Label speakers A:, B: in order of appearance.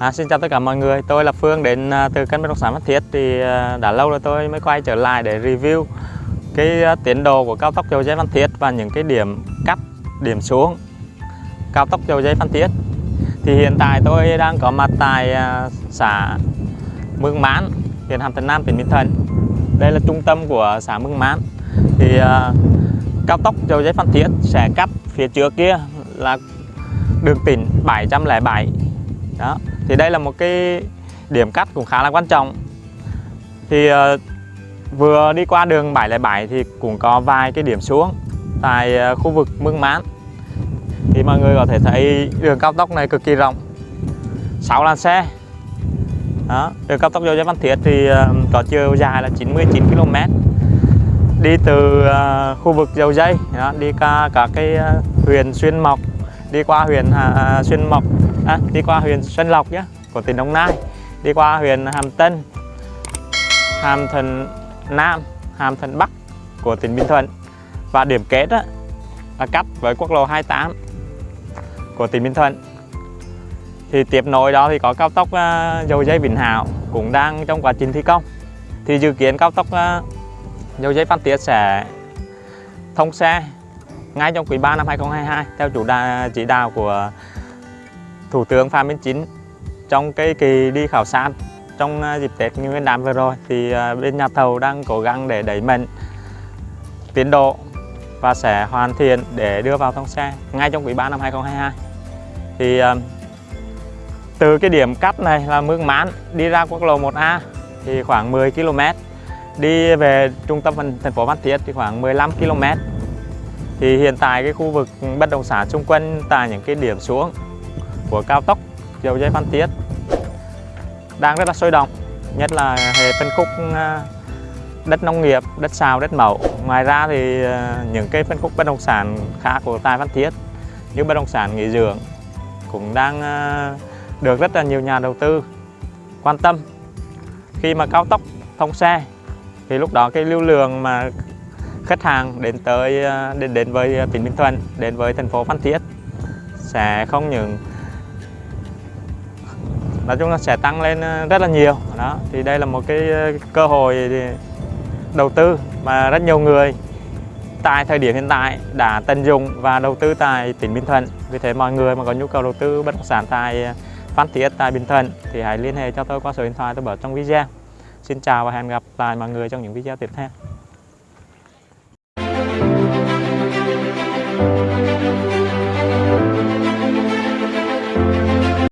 A: À, xin chào tất cả mọi người, tôi là Phương đến à, từ kênh bất động sản Phan Thiết thì à, đã lâu rồi tôi mới quay trở lại để review cái à, tiến độ của cao tốc dầu dây Phan Thiết và những cái điểm cắt, điểm xuống cao tốc dầu dây Phan Thiết. Thì hiện tại tôi đang có mặt tại xã Mương Mán, huyện Hàm Thuận Nam, tỉnh Bình Thuận. Đây là trung tâm của xã Mương Mán. Thì cao tốc dầu dây Phan Thiết sẽ cắt phía trước kia là đường tỉnh 707 đó thì đây là một cái điểm cắt cũng khá là quan trọng. Thì uh, vừa đi qua đường 707 thì cũng có vài cái điểm xuống tại uh, khu vực Mương Mán. Thì mọi người có thể thấy đường cao tốc này cực kỳ rộng 6 làn xe. Đó đường cao tốc dầu dây văn Thiết thì uh, có chiều dài là 99 km đi từ uh, khu vực dầu dây đó, đi qua cả cái uh, huyện Xuyên Mộc đi qua huyện uh, Xuyên Mộc à, đi qua huyện Xuân Lộc nhé của tỉnh Đồng Nai. Đi qua huyện Hàm Tân Hàm Thuận Nam Hàm Thuận Bắc của tỉnh Bình Thuận. Và điểm kết á, là cắt với quốc lộ 28 của tỉnh Bình Thuận. Thì tiếp nối đó thì có cao tốc uh, dầu dây Vĩnh Hảo cũng đang trong quá trình thi công. Thì dự kiến cao tốc uh, dầu dây Phan Thiết sẽ thông xe ngay trong quý 3 năm 2022 theo chủ đà, chỉ đạo của Thủ tướng Phạm Minh Chính trong cái kỳ đi khảo sát trong à, dịp Tết Nguyên đán vừa rồi thì à, bên nhà thầu đang cố gắng để đẩy mạnh tiến độ và sẽ hoàn thiện để đưa vào thông xe ngay trong quý 3 năm 2022 thì à, từ cái điểm cắt này là Mương Mán đi ra quốc lộ 1A thì khoảng 10 km đi về trung tâm thành phố Phan Thiết thì khoảng 15 km thì hiện tại cái khu vực bất động sản xung quanh tại những cái điểm xuống của cao tốc dầu dây Phan Thiết đang rất là sôi động nhất là hệ phân khúc à, đất nông nghiệp, đất xào, đất màu ngoài ra thì à, những cái phân khúc bất động sản khác của Tài Phan Thiết như bất động sản nghỉ dưỡng cũng đang à, được rất là nhiều nhà đầu tư quan tâm. Khi mà cao tốc thông xe thì lúc đó cái lưu lượng mà khách hàng đến tới đến đến với tỉnh Bình Thuận đến với thành phố Phan Thiết sẽ không những nói chung là sẽ tăng lên ờ, rất là nhiều. Đó, thì đây là một cái ờ, cơ hội đầu tư mà rất nhiều người tại thời điểm hiện tại đã tận dụng và đầu tư tại tỉnh Bình Thuận. Vì thế mọi người mà có nhu cầu đầu tư bất động sản tại ờ, Phan Thiết, tại Bình Thuận thì hãy liên hệ cho tôi qua số điện thoại tôi bỏ trong video. Xin chào và hẹn gặp lại mọi người trong những video tiếp theo.